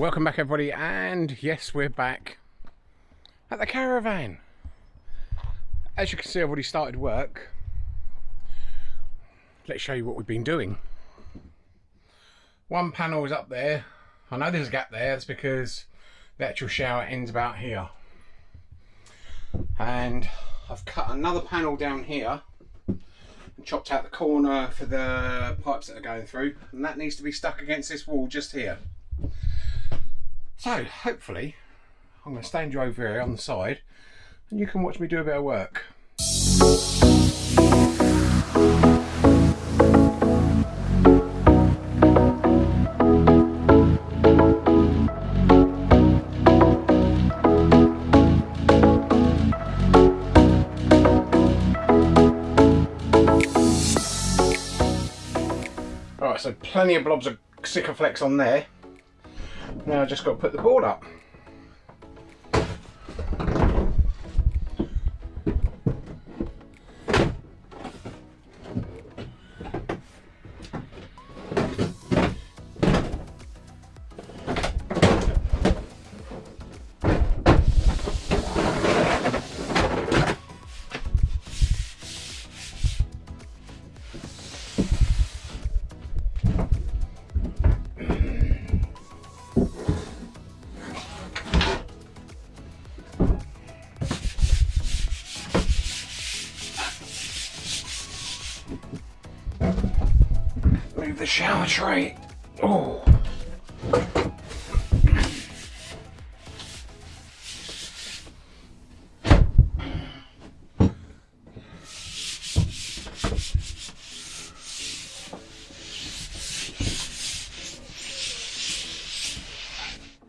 Welcome back everybody and yes we're back at the caravan. As you can see I've already started work. Let's show you what we've been doing. One panel is up there. I know there's a gap there, that's because the actual shower ends about here. And I've cut another panel down here and chopped out the corner for the pipes that are going through and that needs to be stuck against this wall just here. So hopefully I'm going to stand you over here on the side and you can watch me do a bit of work. Alright, so plenty of blobs of Sikaflex on there. Now I just got to put the board up. Shower tray. Oh.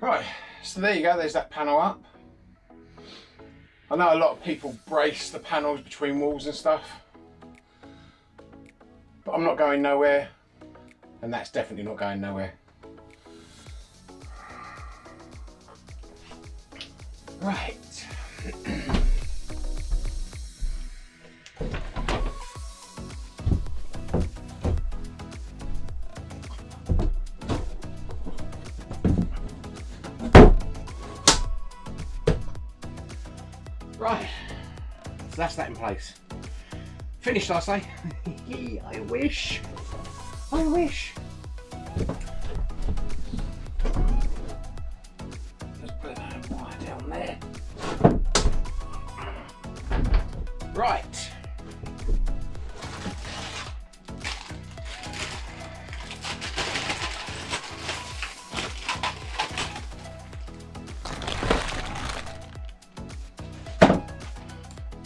Right, so there you go, there's that panel up. I know a lot of people brace the panels between walls and stuff, but I'm not going nowhere, and that's definitely not going nowhere. Right. Right, so that's that in place. Finished, I say. I wish. I wish. Just put that wire down there. Right.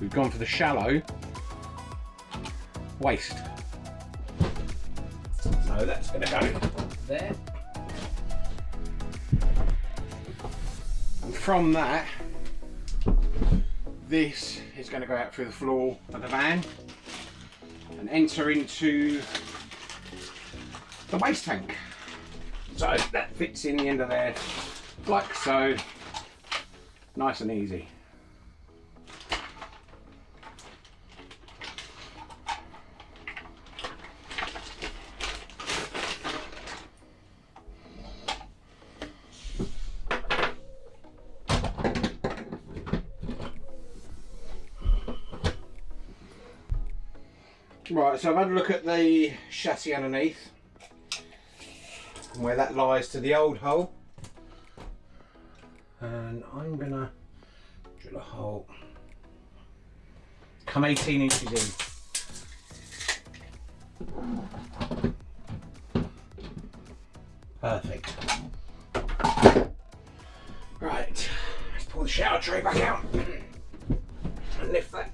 We've gone for the shallow waste. So that's going to go there. And from that, this is going to go out through the floor of the van and enter into the waste tank. So that fits in the end of there like so, nice and easy. Right, so I've had a look at the chassis underneath and where that lies to the old hole. And I'm gonna drill a hole. Come 18 inches in. Perfect. Right, let's pull the shower tray back out and lift that.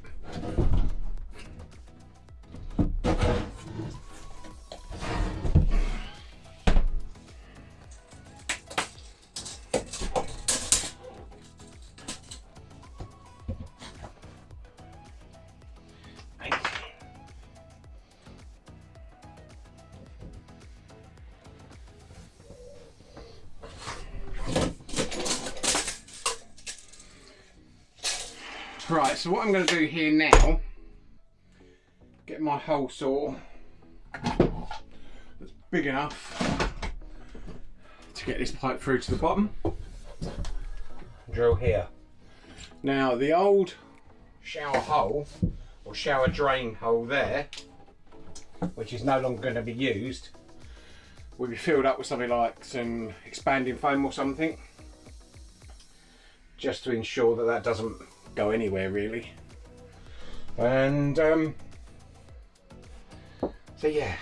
So what I'm going to do here now, get my hole saw that's big enough to get this pipe through to the bottom. Drill here. Now the old shower hole or shower drain hole there, which is no longer going to be used, will be filled up with something like some expanding foam or something, just to ensure that that doesn't go anywhere really. And um, so yeah,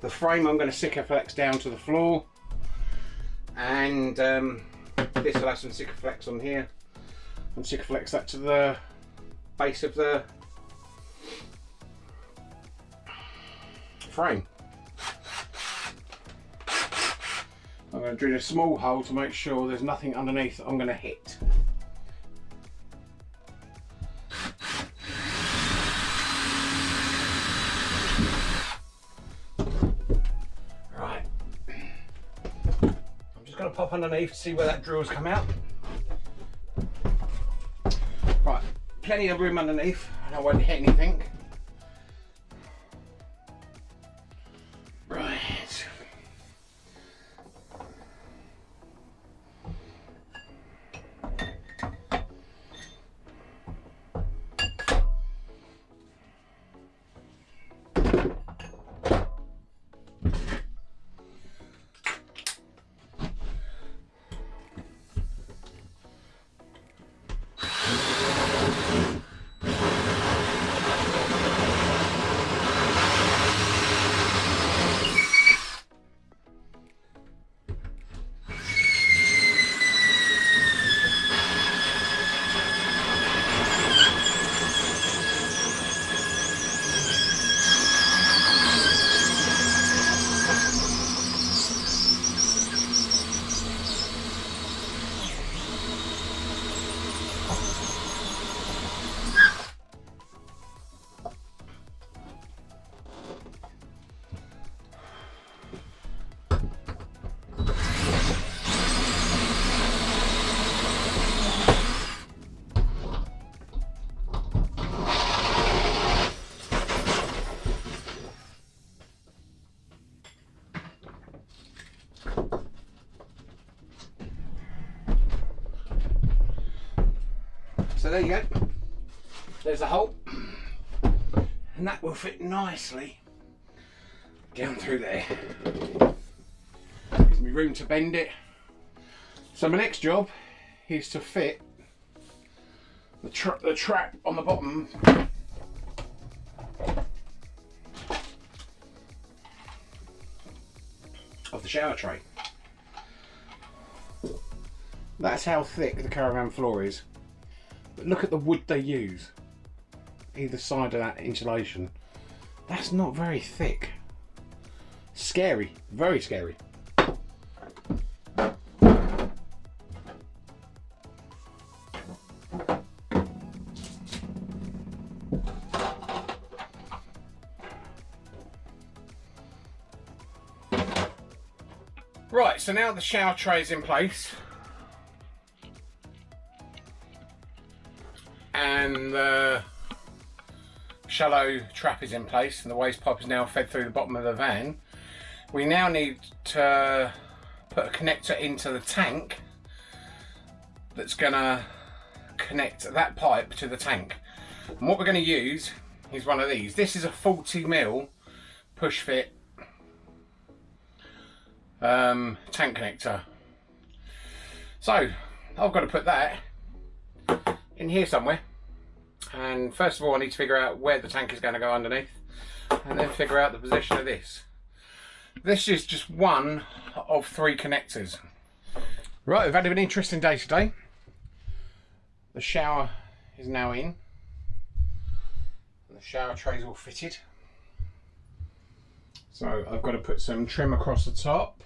the frame I'm going to Sikaflex down to the floor, and um, this will have some Sikaflex on here, and Sikaflex that to the base of the frame. I'm going to drill a small hole to make sure there's nothing underneath that I'm going to hit. Underneath to see where that drill's come out. Right, plenty of room underneath and I won't hit anything. There you go. There's a hole. And that will fit nicely down through there. Gives me room to bend it. So my next job is to fit the, tra the trap on the bottom of the shower tray. That's how thick the caravan floor is. But look at the wood they use. Either side of that insulation. That's not very thick. Scary. Very scary. Right, so now the shower tray is in place. And the shallow trap is in place and the waste pipe is now fed through the bottom of the van. We now need to put a connector into the tank that's gonna connect that pipe to the tank. And what we're gonna use is one of these. This is a 40 mil push fit um, tank connector. So I've got to put that in here somewhere and first of all I need to figure out where the tank is going to go underneath and then figure out the position of this. This is just one of three connectors. Right, we've had an interesting day today. The shower is now in. The shower tray is all fitted. So I've got to put some trim across the top.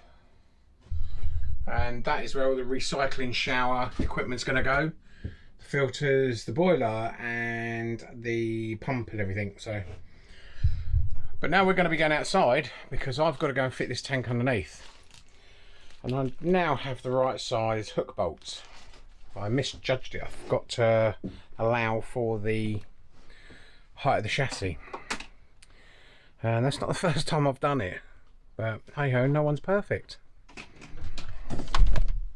And that is where all the recycling shower equipment's going to go filters, the boiler and the pump and everything. So, But now we're going to be going outside because I've got to go and fit this tank underneath. And I now have the right size hook bolts. I misjudged it. I forgot to allow for the height of the chassis. And that's not the first time I've done it. But hey ho, no one's perfect.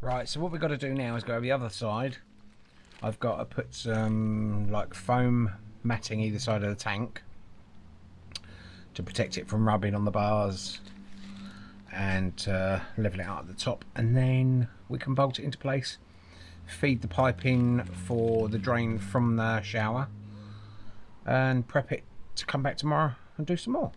Right, so what we've got to do now is go over the other side. I've got to put some like foam matting either side of the tank to protect it from rubbing on the bars and uh, level it out at the top and then we can bolt it into place feed the pipe in for the drain from the shower and prep it to come back tomorrow and do some more.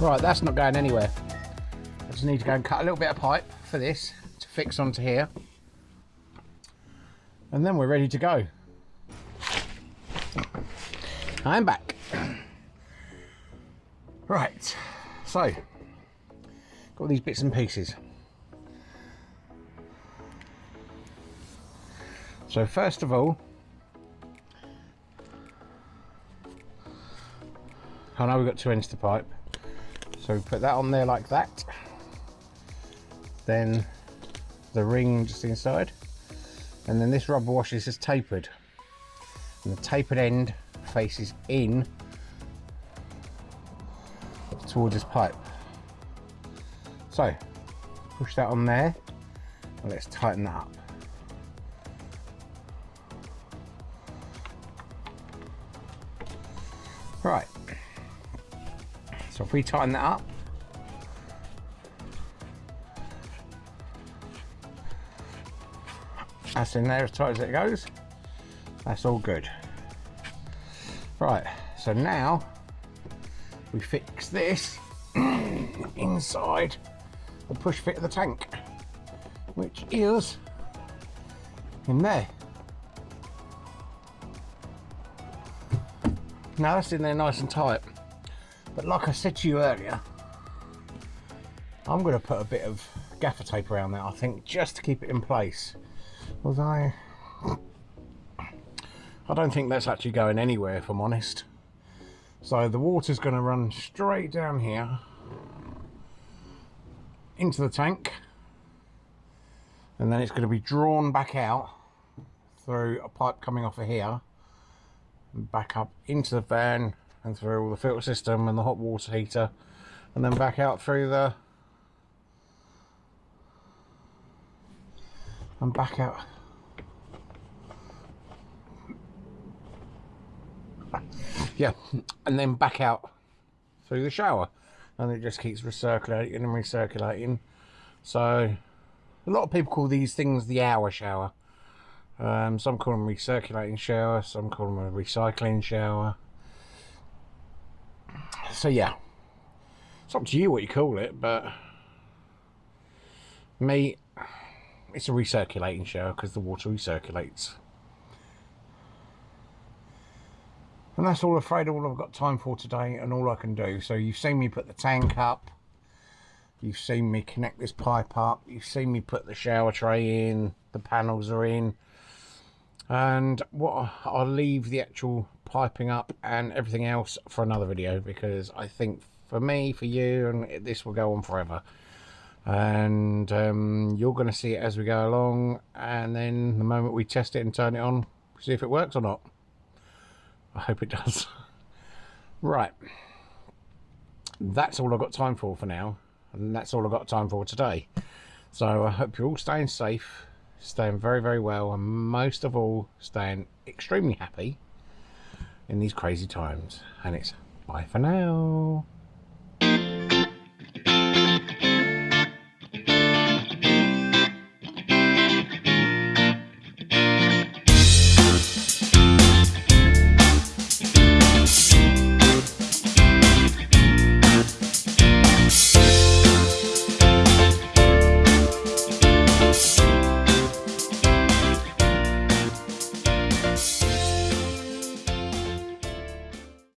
Right, that's not going anywhere. I just need to go and cut a little bit of pipe for this to fix onto here. And then we're ready to go. I'm back. Right, so, got these bits and pieces. So first of all, I know we've got two ends to pipe. So put that on there like that. Then the ring just inside. And then this rubber wash is just tapered. and the tapered end faces in towards this pipe. So push that on there and let's tighten that up. If we tighten that up, that's in there as tight as it goes, that's all good. Right, so now we fix this inside the push fit of the tank, which is in there. Now that's in there nice and tight. But like I said to you earlier, I'm going to put a bit of gaffer tape around that, I think, just to keep it in place. Although, I don't think that's actually going anywhere, if I'm honest. So the water's going to run straight down here into the tank and then it's going to be drawn back out through a pipe coming off of here and back up into the van and through all the filter system and the hot water heater and then back out through the and back out. Yeah and then back out through the shower. And it just keeps recirculating and recirculating. So a lot of people call these things the hour shower. Um, some call them recirculating shower some call them a recycling shower so yeah. It's up to you what you call it but me it's a recirculating shower because the water recirculates. And that's all afraid all I've got time for today and all I can do. So you've seen me put the tank up. You've seen me connect this pipe up. You've seen me put the shower tray in. The panels are in. And what I'll leave the actual piping up and everything else for another video because I think for me for you and this will go on forever and um, you're going to see it as we go along and then the moment we test it and turn it on see if it works or not I hope it does. right. That's all I've got time for for now. And that's all I've got time for today. So I hope you're all staying safe, staying very, very well, and most of all, staying extremely happy in these crazy times. And it's bye for now.